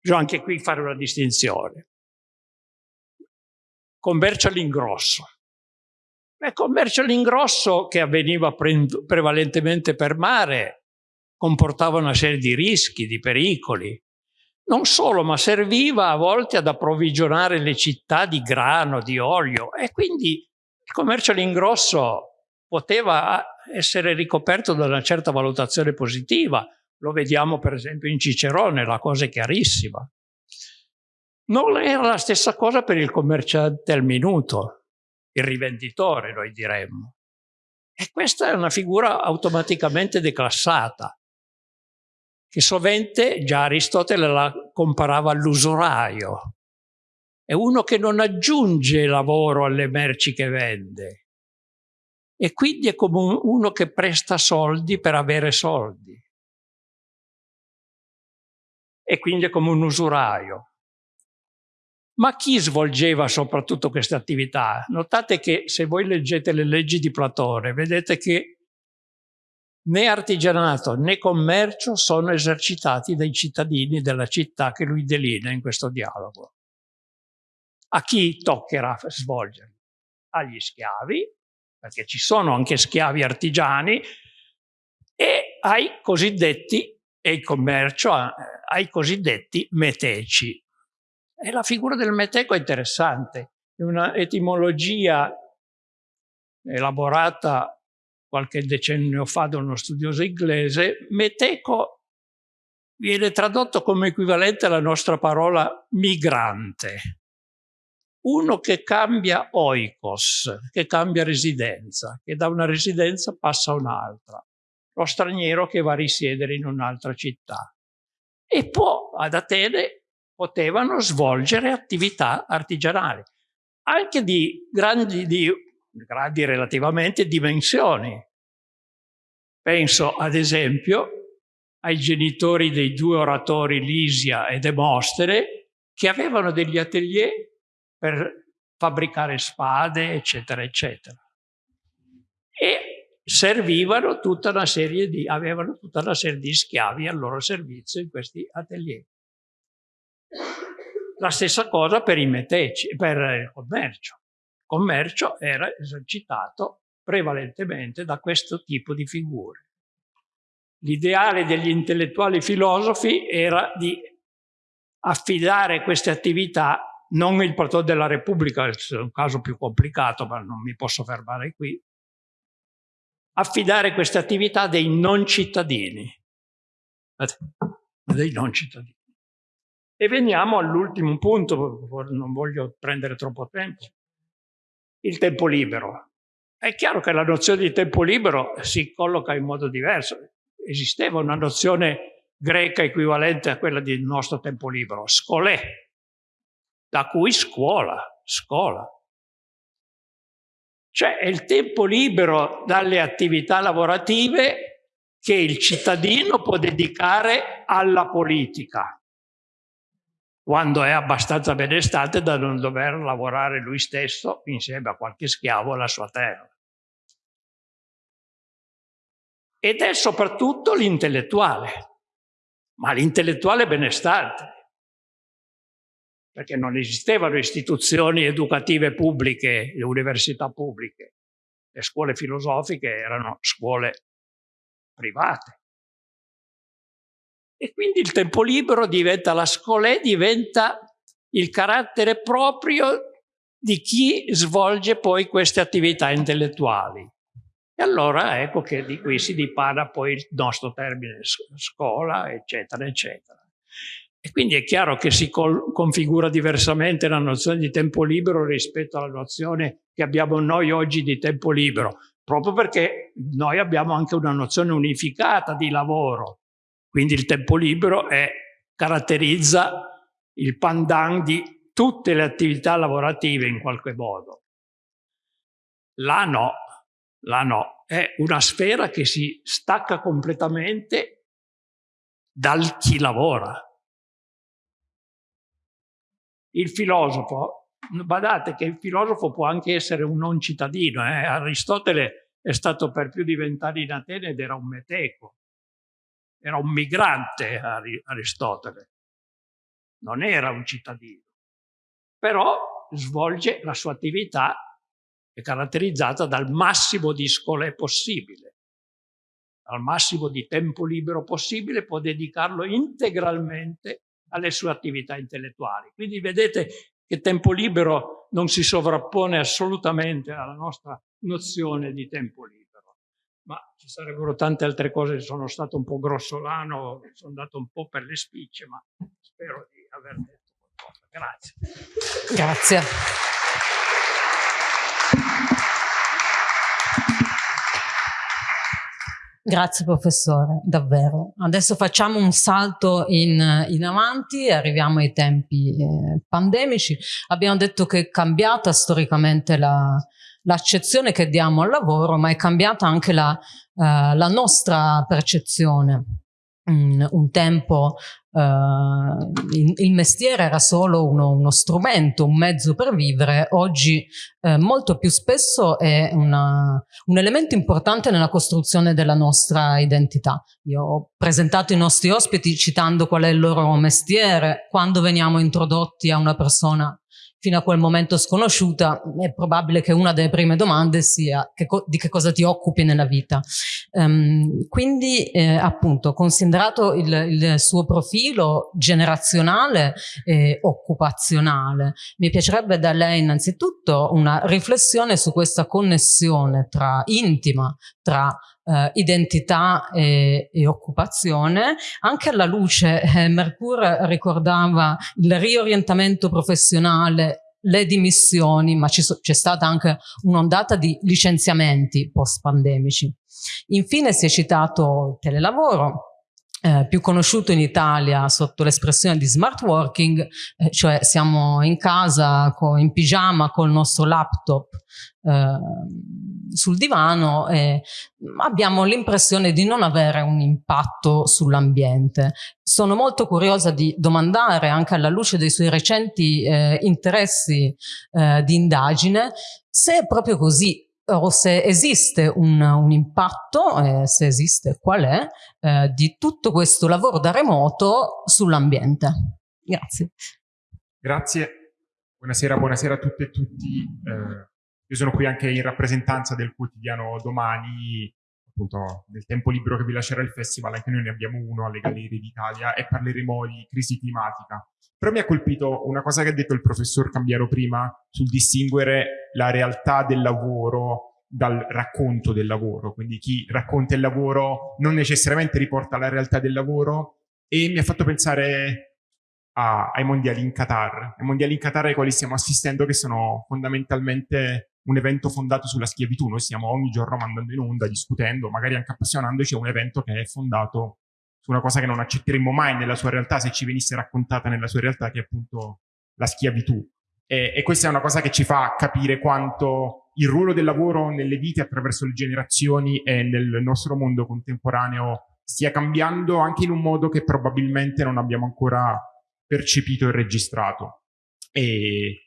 Bisogna anche qui fare una distinzione. Commercio all'ingrosso. Il commercio all'ingrosso che avveniva pre prevalentemente per mare comportava una serie di rischi, di pericoli. Non solo, ma serviva a volte ad approvvigionare le città di grano, di olio e quindi il commercio all'ingrosso poteva essere ricoperto da una certa valutazione positiva. Lo vediamo per esempio in Cicerone, la cosa è chiarissima. Non era la stessa cosa per il commerciante al minuto, il rivenditore, noi diremmo. E questa è una figura automaticamente declassata, che sovente già Aristotele la comparava all'usuraio. È uno che non aggiunge lavoro alle merci che vende, e quindi è come uno che presta soldi per avere soldi. E quindi è come un usuraio. Ma chi svolgeva soprattutto queste attività? Notate che se voi leggete le leggi di Platone, vedete che né artigianato né commercio sono esercitati dai cittadini della città che lui delinea in questo dialogo. A chi toccherà svolgerli? Agli schiavi perché ci sono anche schiavi artigiani, e ai cosiddetti, e il commercio, ai cosiddetti meteci. E la figura del meteco è interessante, è una etimologia elaborata qualche decennio fa da uno studioso inglese, meteco viene tradotto come equivalente alla nostra parola migrante uno che cambia oikos, che cambia residenza, che da una residenza passa a un'altra, lo straniero che va a risiedere in un'altra città. E può, ad Atene, potevano svolgere attività artigianali, anche di grandi, di, grandi relativamente dimensioni. Penso, ad esempio, ai genitori dei due oratori Lisia e Demostene, che avevano degli atelier per fabbricare spade, eccetera, eccetera. E servivano tutta una serie di, avevano tutta una serie di schiavi al loro servizio in questi atelier. La stessa cosa per i meteci, per il commercio. Il commercio era esercitato prevalentemente da questo tipo di figure. L'ideale degli intellettuali filosofi era di affidare queste attività non il Partito della Repubblica, è un caso più complicato, ma non mi posso fermare qui, affidare queste attività a dei non cittadini. Dei non cittadini. E veniamo all'ultimo punto, non voglio prendere troppo tempo, il tempo libero. È chiaro che la nozione di tempo libero si colloca in modo diverso. Esisteva una nozione greca equivalente a quella del nostro tempo libero, scolè, da cui scuola, scuola. Cioè è il tempo libero dalle attività lavorative che il cittadino può dedicare alla politica, quando è abbastanza benestante da non dover lavorare lui stesso insieme a qualche schiavo alla sua terra. Ed è soprattutto l'intellettuale, ma l'intellettuale benestante, perché non esistevano istituzioni educative pubbliche, le università pubbliche. Le scuole filosofiche erano scuole private. E quindi il tempo libero diventa la scolè, diventa il carattere proprio di chi svolge poi queste attività intellettuali. E allora ecco che di qui si dipana poi il nostro termine scuola, eccetera, eccetera. E quindi è chiaro che si configura diversamente la nozione di tempo libero rispetto alla nozione che abbiamo noi oggi di tempo libero, proprio perché noi abbiamo anche una nozione unificata di lavoro. Quindi il tempo libero è, caratterizza il pandan di tutte le attività lavorative in qualche modo. Là no, là no. È una sfera che si stacca completamente dal chi lavora. Il filosofo, badate che il filosofo può anche essere un non cittadino. Eh? Aristotele è stato per più di vent'anni in Atene ed era un meteco. Era un migrante Aristotele. Non era un cittadino. Però svolge la sua attività è caratterizzata dal massimo di scole possibile. Al massimo di tempo libero possibile può dedicarlo integralmente alle sue attività intellettuali. Quindi vedete che tempo libero non si sovrappone assolutamente alla nostra nozione di tempo libero. Ma ci sarebbero tante altre cose, sono stato un po' grossolano, sono andato un po' per le spicce, ma spero di aver detto qualcosa. Grazie. Grazie. Grazie professore, davvero. Adesso facciamo un salto in, in avanti, arriviamo ai tempi eh, pandemici. Abbiamo detto che è cambiata storicamente l'accezione la, che diamo al lavoro, ma è cambiata anche la, eh, la nostra percezione. Mm, un tempo Uh, il mestiere era solo uno, uno, strumento, un mezzo per vivere, oggi uh, molto più spesso è una, un elemento importante nella costruzione della nostra identità. Io ho presentato i nostri ospiti citando qual è il loro mestiere, quando veniamo introdotti a una persona fino a quel momento sconosciuta, è probabile che una delle prime domande sia che di che cosa ti occupi nella vita. Um, quindi eh, appunto considerato il, il, suo profilo generazionale e occupazionale, mi piacerebbe da lei innanzitutto una riflessione su questa connessione tra intima, tra Uh, identità e, e, occupazione. Anche alla luce, eh, Mercure ricordava il riorientamento professionale, le dimissioni, ma c'è stata anche un'ondata di licenziamenti post-pandemici. Infine si è citato il telelavoro, eh, più conosciuto in Italia sotto l'espressione di smart working, eh, cioè siamo in casa in pigiama col nostro laptop eh, sul divano e abbiamo l'impressione di non avere un impatto sull'ambiente. Sono molto curiosa di domandare anche alla luce dei suoi recenti eh, interessi eh, di indagine se è proprio così o se esiste un, un impatto, se esiste qual è, eh, di tutto questo lavoro da remoto sull'ambiente. Grazie. Grazie, buonasera, buonasera a tutte e tutti. Eh, io sono qui anche in rappresentanza del quotidiano Domani, appunto del tempo libero che vi lascerà il festival, anche noi ne abbiamo uno alle Gallerie d'Italia e parleremo di crisi climatica. Però mi ha colpito una cosa che ha detto il professor Cambiaro prima sul distinguere la realtà del lavoro dal racconto del lavoro. Quindi chi racconta il lavoro non necessariamente riporta la realtà del lavoro e mi ha fatto pensare a, ai mondiali in Qatar. Ai mondiali in Qatar ai quali stiamo assistendo che sono fondamentalmente un evento fondato sulla schiavitù. Noi stiamo ogni giorno mandando in onda, discutendo, magari anche appassionandoci a un evento che è fondato su una cosa che non accetteremmo mai nella sua realtà se ci venisse raccontata nella sua realtà, che è appunto la schiavitù. E, e questa è una cosa che ci fa capire quanto il ruolo del lavoro nelle vite attraverso le generazioni e nel nostro mondo contemporaneo stia cambiando anche in un modo che probabilmente non abbiamo ancora percepito e registrato. E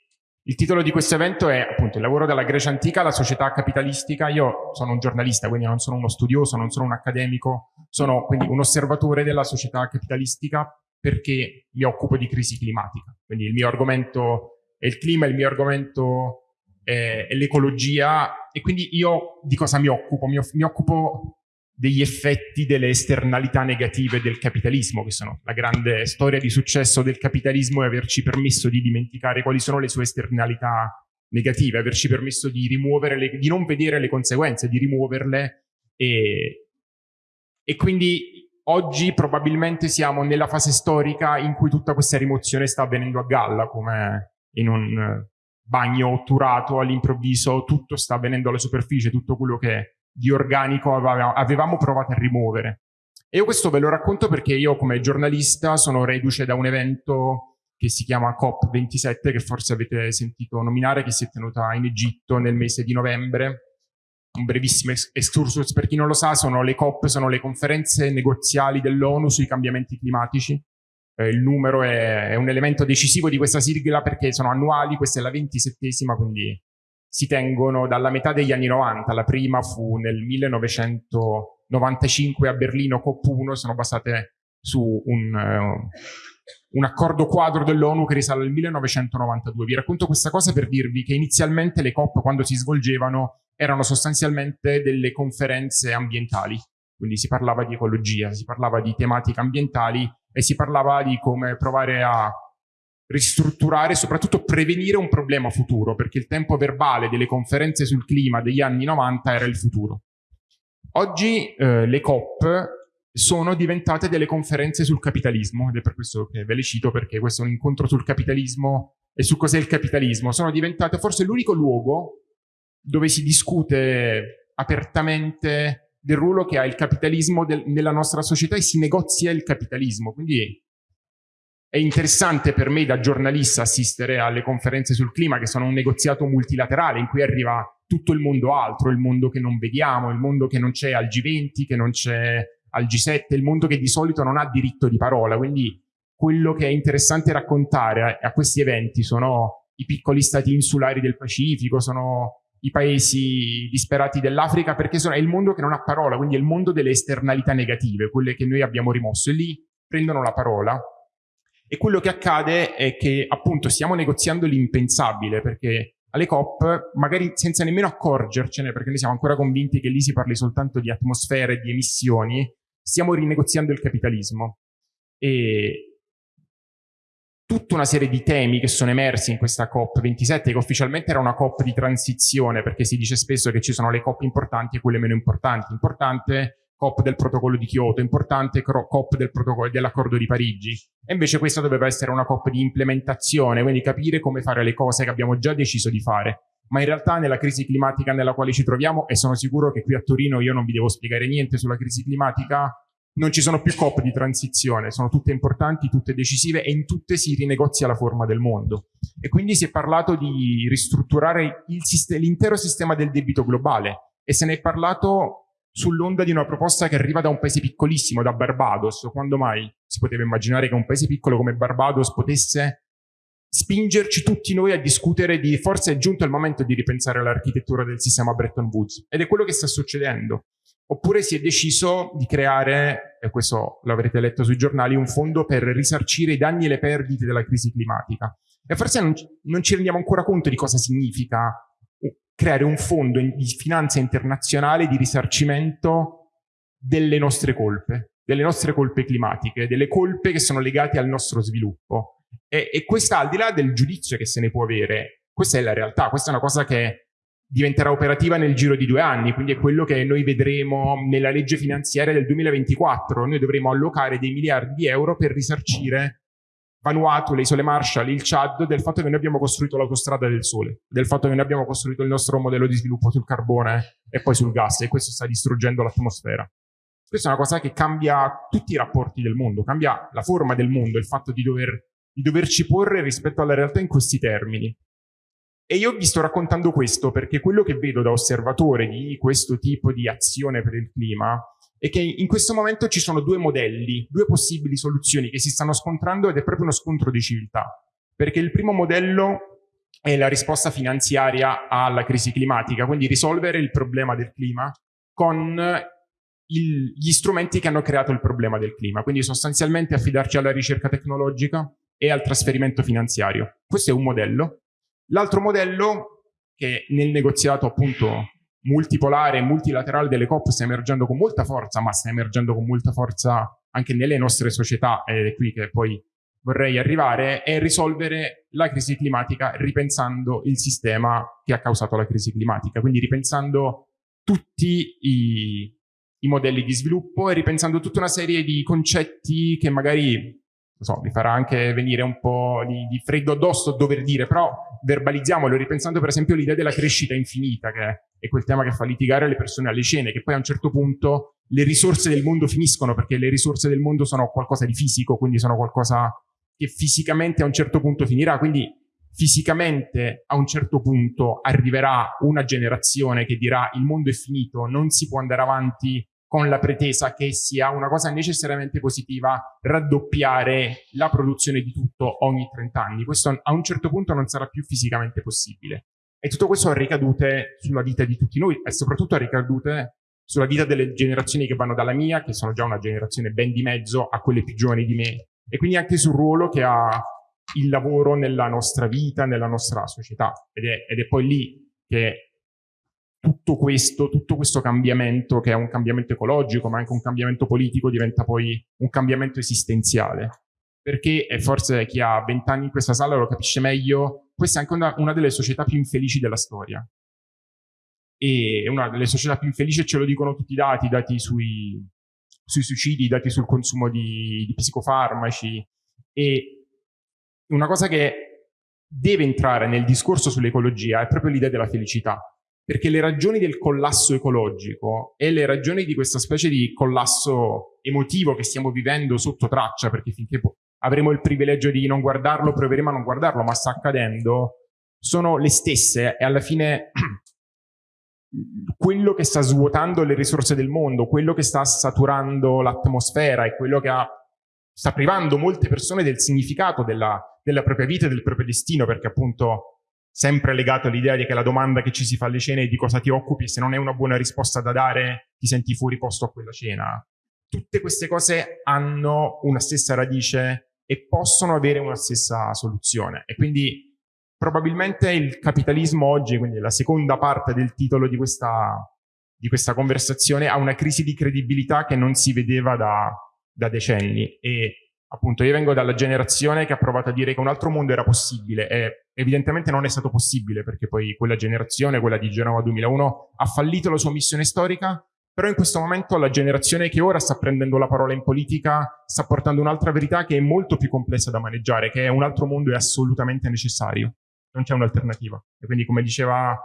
il titolo di questo evento è appunto il lavoro della Grecia antica alla società capitalistica. Io sono un giornalista, quindi non sono uno studioso, non sono un accademico, sono quindi un osservatore della società capitalistica perché mi occupo di crisi climatica. Quindi il mio argomento è il clima, il mio argomento è l'ecologia e quindi io di cosa mi occupo? Mi, mi occupo degli effetti delle esternalità negative del capitalismo, che sono la grande storia di successo del capitalismo e averci permesso di dimenticare quali sono le sue esternalità negative, averci permesso di rimuovere le, di non vedere le conseguenze, di rimuoverle. E, e quindi oggi probabilmente siamo nella fase storica in cui tutta questa rimozione sta avvenendo a galla, come in un bagno otturato all'improvviso, tutto sta avvenendo alla superficie, tutto quello che di organico avevamo provato a rimuovere. E io questo ve lo racconto perché io come giornalista sono reduce da un evento che si chiama COP27, che forse avete sentito nominare, che si è tenuta in Egitto nel mese di novembre. Un brevissimo excursus per chi non lo sa, sono le COP, sono le conferenze negoziali dell'ONU sui cambiamenti climatici. Eh, il numero è, è, un elemento decisivo di questa sigla perché sono annuali, questa è la ventisettesima, quindi si tengono dalla metà degli anni 90. La prima fu nel 1995 a Berlino, COP1, sono basate su un, uh, un accordo quadro dell'ONU che risale al 1992. Vi racconto questa cosa per dirvi che inizialmente le COP, quando si svolgevano, erano sostanzialmente delle conferenze ambientali. Quindi si parlava di ecologia, si parlava di tematiche ambientali e si parlava di come provare a ristrutturare e soprattutto prevenire un problema futuro, perché il tempo verbale delle conferenze sul clima degli anni 90 era il futuro. Oggi eh, le COP sono diventate delle conferenze sul capitalismo, ed è per questo che ve le cito, perché questo è un incontro sul capitalismo e su cos'è il capitalismo. Sono diventate forse l'unico luogo dove si discute apertamente del ruolo che ha il capitalismo del, nella nostra società e si negozia il capitalismo. Quindi è interessante per me da giornalista assistere alle conferenze sul clima che sono un negoziato multilaterale in cui arriva tutto il mondo altro, il mondo che non vediamo, il mondo che non c'è al G20, che non c'è al G7, il mondo che di solito non ha diritto di parola. Quindi quello che è interessante raccontare a, questi eventi sono i piccoli stati insulari del Pacifico, sono i paesi disperati dell'Africa, perché sono, è il mondo che non ha parola, quindi è il mondo delle esternalità negative, quelle che noi abbiamo rimosso. E lì prendono la parola. E quello che accade è che appunto stiamo negoziando l'impensabile, perché alle COP, magari senza nemmeno accorgercene, perché noi siamo ancora convinti che lì si parli soltanto di atmosfere e di emissioni, stiamo rinegoziando il capitalismo. E tutta una serie di temi che sono emersi in questa COP27, che ufficialmente era una COP di transizione, perché si dice spesso che ci sono le COP importanti e quelle meno importanti. Importante COP del protocollo di Kyoto, importante COP del dell'accordo di Parigi. E invece questa doveva essere una COP di implementazione, quindi capire come fare le cose che abbiamo già deciso di fare. Ma in realtà nella crisi climatica nella quale ci troviamo, e sono sicuro che qui a Torino io non vi devo spiegare niente sulla crisi climatica, non ci sono più COP di transizione, sono tutte importanti, tutte decisive e in tutte si rinegozia la forma del mondo. E quindi si è parlato di ristrutturare l'intero sistema del debito globale e se ne è parlato sull'onda di una proposta che arriva da un paese piccolissimo, da Barbados. Quando mai si poteva immaginare che un paese piccolo come Barbados potesse spingerci tutti noi a discutere di forse è giunto il momento di ripensare l'architettura del sistema Bretton Woods ed è quello che sta succedendo. Oppure si è deciso di creare, e questo l'avrete letto sui giornali, un fondo per risarcire i danni e le perdite della crisi climatica. E forse non, ci rendiamo ancora conto di cosa significa creare un fondo di finanza internazionale di risarcimento delle nostre colpe, delle nostre colpe climatiche, delle colpe che sono legate al nostro sviluppo. E, e questa, al di là del giudizio che se ne può avere, questa è la realtà, questa è una cosa che diventerà operativa nel giro di due anni, quindi è quello che noi vedremo nella legge finanziaria del 2024. Noi dovremo allocare dei miliardi di euro per risarcire Vanuatu, le isole Marshall, il Chad, del fatto che noi abbiamo costruito l'autostrada del sole, del fatto che noi abbiamo costruito il nostro modello di sviluppo sul carbone e poi sul gas e questo sta distruggendo l'atmosfera. Questa è una cosa che cambia tutti i rapporti del mondo, cambia la forma del mondo, il fatto di, dover, di doverci porre rispetto alla realtà in questi termini. E io vi sto raccontando questo perché quello che vedo da osservatore di questo tipo di azione per il clima è che in questo momento ci sono due modelli, due possibili soluzioni che si stanno scontrando ed è proprio uno scontro di civiltà. Perché il primo modello è la risposta finanziaria alla crisi climatica, quindi risolvere il problema del clima con il, gli strumenti che hanno creato il problema del clima, quindi sostanzialmente affidarci alla ricerca tecnologica e al trasferimento finanziario. Questo è un modello. L'altro modello, che nel negoziato appunto multipolare e multilaterale delle COP sta emergendo con molta forza, ma sta emergendo con molta forza anche nelle nostre società, ed è qui che poi vorrei arrivare, è risolvere la crisi climatica ripensando il sistema che ha causato la crisi climatica, quindi ripensando tutti i, i modelli di sviluppo e ripensando tutta una serie di concetti che magari so, mi farà anche venire un po' di, di freddo addosso dover dire, però verbalizziamolo, ripensando per esempio l'idea della crescita infinita, che è quel tema che fa litigare le persone alle cene, che poi a un certo punto le risorse del mondo finiscono perché le risorse del mondo sono qualcosa di fisico, quindi sono qualcosa che fisicamente a un certo punto finirà, quindi fisicamente a un certo punto arriverà una generazione che dirà il mondo è finito, non si può andare avanti con la pretesa che sia una cosa necessariamente positiva raddoppiare la produzione di tutto ogni 30 anni. Questo a un certo punto non sarà più fisicamente possibile. E tutto questo ha ricadute sulla vita di tutti noi e soprattutto ha ricadute sulla vita delle generazioni che vanno dalla mia, che sono già una generazione ben di mezzo, a quelle più giovani di me, e quindi anche sul ruolo che ha il lavoro nella nostra vita, nella nostra società. Ed è, ed è poi lì che tutto questo, tutto questo cambiamento, che è un cambiamento ecologico, ma anche un cambiamento politico, diventa poi un cambiamento esistenziale. Perché, forse chi ha vent'anni in questa sala lo capisce meglio, questa è anche una, una delle società più infelici della storia. E una delle società più infelici ce lo dicono tutti i dati, dati sui, sui suicidi, i dati sul consumo di, di psicofarmaci. E una cosa che deve entrare nel discorso sull'ecologia è proprio l'idea della felicità, perché le ragioni del collasso ecologico e le ragioni di questa specie di collasso emotivo che stiamo vivendo sotto traccia, perché finché avremo il privilegio di non guardarlo, proveremo a non guardarlo, ma sta accadendo, sono le stesse e alla fine quello che sta svuotando le risorse del mondo, quello che sta saturando l'atmosfera e quello che ha, sta privando molte persone del significato della, della propria vita e del proprio destino, perché appunto sempre legato all'idea di che la domanda che ci si fa alle cene è di cosa ti occupi, se non è una buona risposta da dare, ti senti fuori posto a quella cena. Tutte queste cose hanno una stessa radice e possono avere una stessa soluzione. E quindi probabilmente il capitalismo oggi, quindi la seconda parte del titolo di questa, di questa conversazione, ha una crisi di credibilità che non si vedeva da, da decenni e appunto io vengo dalla generazione che ha provato a dire che un altro mondo era possibile e evidentemente non è stato possibile perché poi quella generazione, quella di Genova 2001, ha fallito la sua missione storica, però in questo momento la generazione che ora sta prendendo la parola in politica sta portando un'altra verità che è molto più complessa da maneggiare, che un altro mondo è assolutamente necessario non c'è un'alternativa. E quindi, come diceva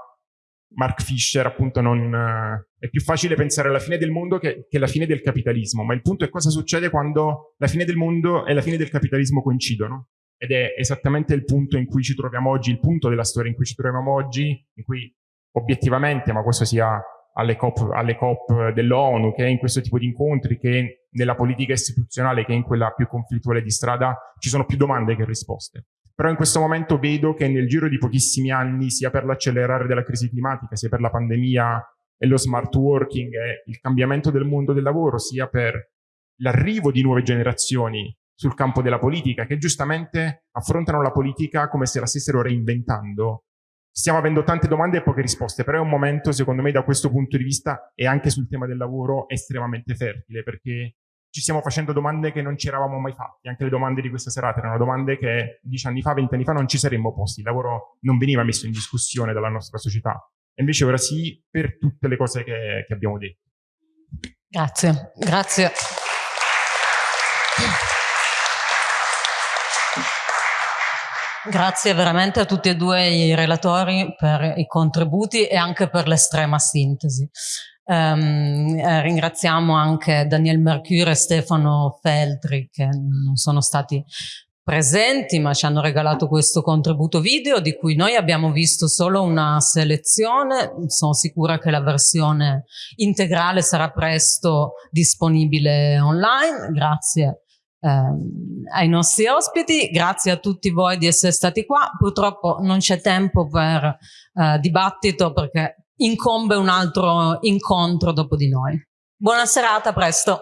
Mark Fisher, appunto, non, eh, è più facile pensare alla fine del mondo che, che alla fine del capitalismo, ma il punto è cosa succede quando la fine del mondo e la fine del capitalismo coincidono. Ed è esattamente il punto in cui ci troviamo oggi, il punto della storia in cui ci troviamo oggi, in cui obiettivamente, ma questo sia alle COP, alle COP dell'ONU, che in questo tipo di incontri, che nella politica istituzionale, che in quella più conflittuale di strada, ci sono più domande che risposte. Però in questo momento vedo che nel giro di pochissimi anni, sia per l'accelerare della crisi climatica, sia per la pandemia e lo smart working e il cambiamento del mondo del lavoro, sia per l'arrivo di nuove generazioni sul campo della politica, che giustamente affrontano la politica come se la stessero reinventando. Stiamo avendo tante domande e poche risposte, però è un momento, secondo me, da questo punto di vista e anche sul tema del lavoro, estremamente fertile, perché ci stiamo facendo domande che non ci eravamo mai fatti. Anche le domande di questa serata erano domande che dieci anni fa, vent'anni fa non ci saremmo posti. Il lavoro non veniva messo in discussione dalla nostra società. E invece ora sì, per tutte le cose che, che abbiamo detto. Grazie, grazie. Grazie veramente a tutti e due i relatori per i contributi e anche per l'estrema sintesi. Um, eh, ringraziamo anche Daniel Mercure e Stefano Feltri che non sono stati presenti ma ci hanno regalato questo contributo video di cui noi abbiamo visto solo una selezione, sono sicura che la versione integrale sarà presto disponibile online, grazie ehm, ai nostri ospiti, grazie a tutti voi di essere stati qua, purtroppo non c'è tempo per eh, dibattito perché incombe un altro incontro dopo di noi. Buona serata, presto.